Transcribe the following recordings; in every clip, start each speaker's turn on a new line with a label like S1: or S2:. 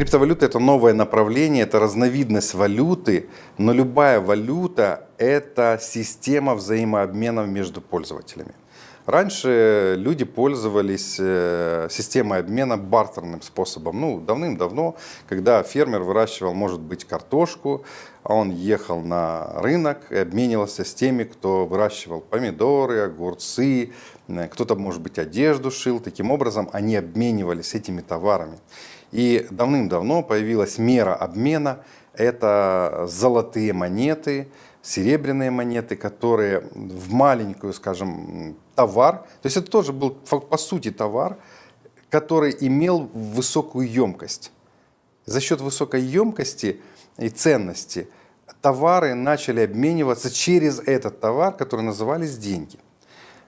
S1: Криптовалюта – это новое направление, это разновидность валюты, но любая валюта – это система взаимообмена между пользователями. Раньше люди пользовались э, системой обмена бартерным способом. Ну, давным-давно, когда фермер выращивал, может быть, картошку, а он ехал на рынок и обменивался с теми, кто выращивал помидоры, огурцы, кто-то, может быть, одежду шил. Таким образом, они обменивались этими товарами. И давным-давно появилась мера обмена. Это золотые монеты, серебряные монеты, которые в маленькую, скажем, товар, то есть это тоже был по сути товар, который имел высокую емкость. За счет высокой емкости и ценности товары начали обмениваться через этот товар, который назывались деньги.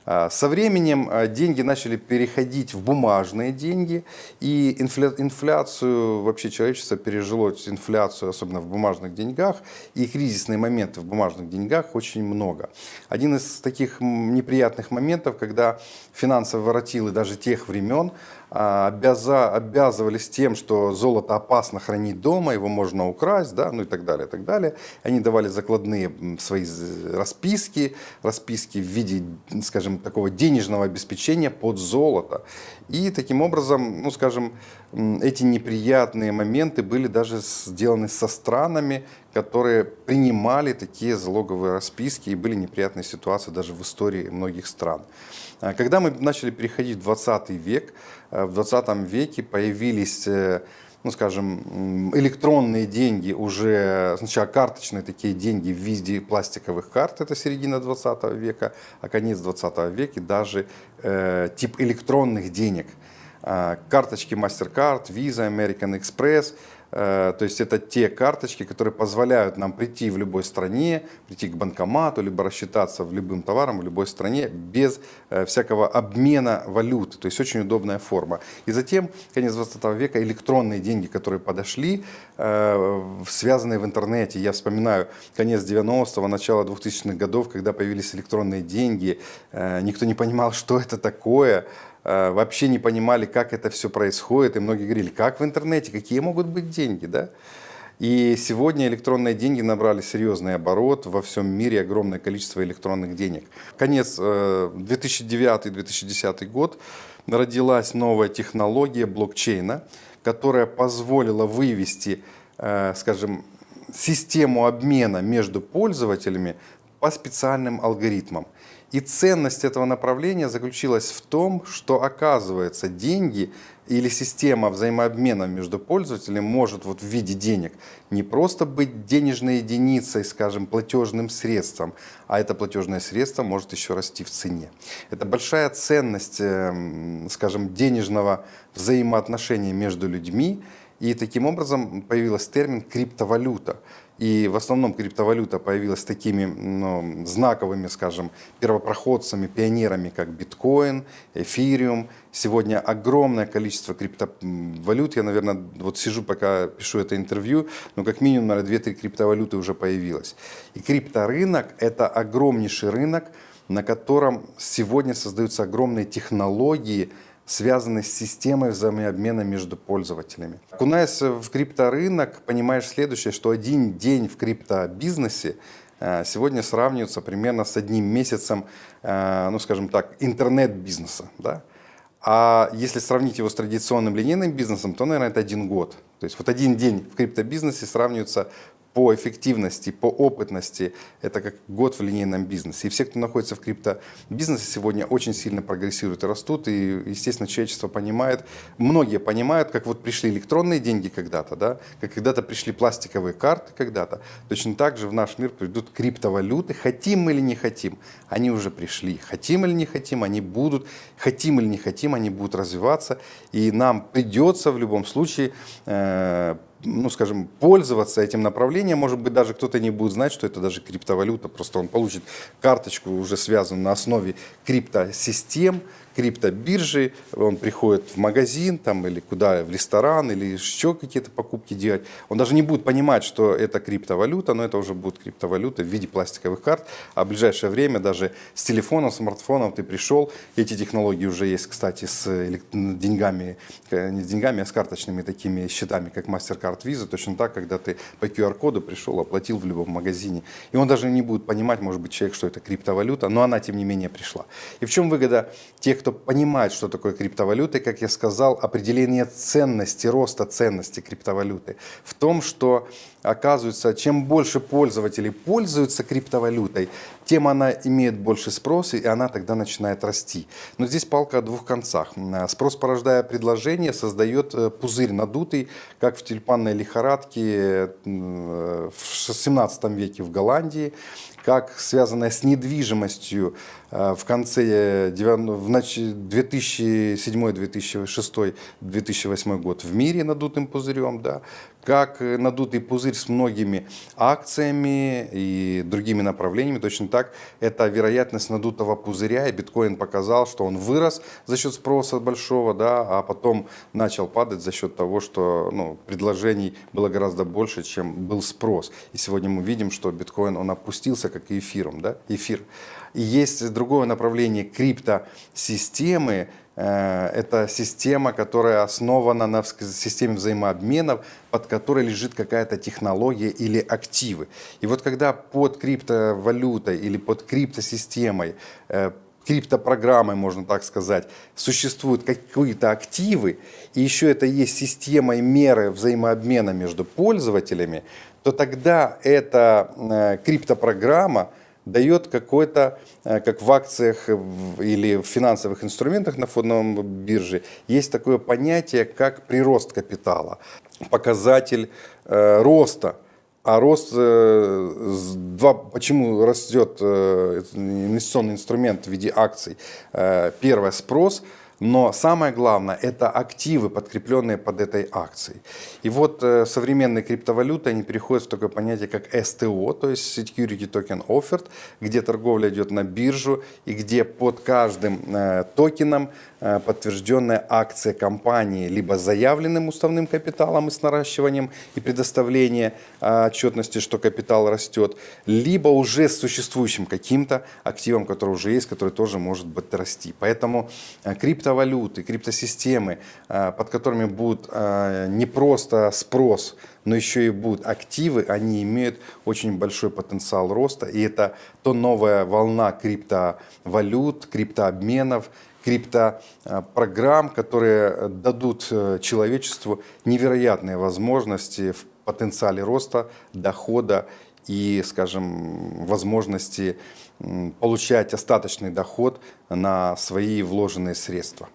S1: А, со временем а, деньги начали переходить в бумажные деньги, и инфляцию, вообще человечество пережило инфляцию, особенно в бумажных деньгах, и кризисные моменты в бумажных деньгах очень много. Один из таких неприятных моментов, когда финансовые воротилы даже тех времен а, обяза, обязывались тем, что золото опасно хранить дома, его можно украсть, да, ну и так далее, и так далее. Они давали закладные свои расписки, расписки в виде, скажем, такого денежного обеспечения под золото. И таким образом, ну скажем, эти неприятные моменты были даже сделаны со странами, которые принимали такие залоговые расписки, и были неприятные ситуации даже в истории многих стран. А когда мы начали переходить в 20 век, э, в 20 веке появились э, ну, скажем, электронные деньги, уже сначала карточные такие деньги в виде пластиковых карт, это середина 20 века, а конец 20 века даже э, тип электронных денег. Э, карточки MasterCard, Visa, American Express – то есть это те карточки, которые позволяют нам прийти в любой стране, прийти к банкомату, либо рассчитаться в любым товаром в любой стране без э, всякого обмена валюты. То есть очень удобная форма. И затем, конец 20 века, электронные деньги, которые подошли, э, связанные в интернете. Я вспоминаю конец 90-го, начало 2000-х годов, когда появились электронные деньги. Никто не понимал, что это такое. Э, вообще не понимали, как это все происходит, и многие говорили, как в интернете, какие могут быть деньги, да? И сегодня электронные деньги набрали серьезный оборот, во всем мире огромное количество электронных денег. Конец 2009-2010 э, год родилась новая технология блокчейна, которая позволила вывести, э, скажем, систему обмена между пользователями по специальным алгоритмам. И ценность этого направления заключилась в том, что оказывается деньги или система взаимообмена между пользователями может вот в виде денег не просто быть денежной единицей, скажем, платежным средством, а это платежное средство может еще расти в цене. Это большая ценность, эм, скажем, денежного взаимоотношения между людьми, и таким образом появился термин криптовалюта. И в основном криптовалюта появилась такими ну, знаковыми, скажем, первопроходцами, пионерами, как биткоин, эфириум. Сегодня огромное количество криптовалют. Я, наверное, вот сижу, пока пишу это интервью, но как минимум, наверное, 2-3 криптовалюты уже появилось. И крипторынок – это огромнейший рынок, на котором сегодня создаются огромные технологии, связанные с системой взаимообмена между пользователями. Окунаясь в крипторынок, понимаешь следующее, что один день в криптобизнесе э, сегодня сравнивается примерно с одним месяцем, э, ну скажем так, интернет-бизнеса. Да? А если сравнить его с традиционным линейным бизнесом, то, наверное, это один год. То есть вот один день в криптобизнесе сравнивается по эффективности, по опытности, это как год в линейном бизнесе. И все, кто находится в криптобизнесе сегодня очень сильно прогрессируют и растут, и, естественно, человечество понимает, многие понимают, как вот пришли электронные деньги когда-то, да, как когда-то пришли пластиковые карты когда-то, точно так же в наш мир придут криптовалюты, хотим мы или не хотим, они уже пришли, хотим или не хотим, они будут, хотим или не хотим, они будут развиваться, и нам придется в любом случае э, ну, скажем, пользоваться этим направлением. Может быть, даже кто-то не будет знать, что это даже криптовалюта. Просто он получит карточку, уже связанную на основе криптосистем, криптобиржи, он приходит в магазин там, или куда, в ресторан, или еще какие-то покупки делать. Он даже не будет понимать, что это криптовалюта, но это уже будет криптовалюта в виде пластиковых карт. А в ближайшее время даже с телефоном, смартфоном ты пришел, эти технологии уже есть, кстати, с деньгами, э, не с деньгами, а с карточными такими счетами, как MasterCard Visa, точно так, когда ты по QR-коду пришел, оплатил в любом магазине. И он даже не будет понимать, может быть, человек, что это криптовалюта, но она, тем не менее, пришла. И в чем выгода тех, кто понимает, что такое криптовалюта, как я сказал, определение ценности, роста ценности криптовалюты в том, что оказывается, чем больше пользователей пользуются криптовалютой, тем она имеет больше спроса, и она тогда начинает расти. Но здесь палка о двух концах. Спрос, порождая предложение, создает э, пузырь надутый, как в тюльпанной лихорадке в 17 веке в Голландии, как связанная с недвижимостью э, в конце 2007, 2006, 2008 год в мире надутым пузырем, да, как надутый пузырь с многими акциями и другими направлениями. Точно так, это вероятность надутого пузыря, и биткоин показал, что он вырос за счет спроса большого, да, а потом начал падать за счет того, что ну, предложений было гораздо больше, чем был спрос. И сегодня мы видим, что биткоин, он опустился как и эфиром, да, эфир. Есть другое направление криптосистемы, э, это система, которая основана на системе взаимообменов, под которой лежит какая-то технология или активы. И вот когда под криптовалютой или под криптосистемой э, криптопрограммой, можно так сказать, существуют какие-то активы, и еще это есть система и меры взаимообмена между пользователями, то тогда эта э, криптопрограмма дает какой-то, э, как в акциях или в финансовых инструментах на фондовом бирже, есть такое понятие, как прирост капитала, показатель э, роста. А рост, э, два, почему растет инвестиционный инструмент в виде акций? Первое, спрос – но самое главное – это активы, подкрепленные под этой акцией. И вот э, современные криптовалюты, они переходят в такое понятие, как STO, то есть Security Token Offered, где торговля идет на биржу и где под каждым э, токеном э, подтвержденная акция компании либо заявленным уставным капиталом и с наращиванием и предоставление отчетности, что капитал растет, либо уже с существующим каким-то активом, который уже есть, который тоже может быть расти. Поэтому э, крипто криптовалюты, криптосистемы, а, под которыми будет а, не просто спрос, но еще и будут активы, они имеют очень большой потенциал роста. И это то новая волна криптовалют, криптообменов, криптопрограмм, которые дадут э, человечеству невероятные возможности в потенциале роста, дохода и, скажем, возможности получать остаточный доход на свои вложенные средства.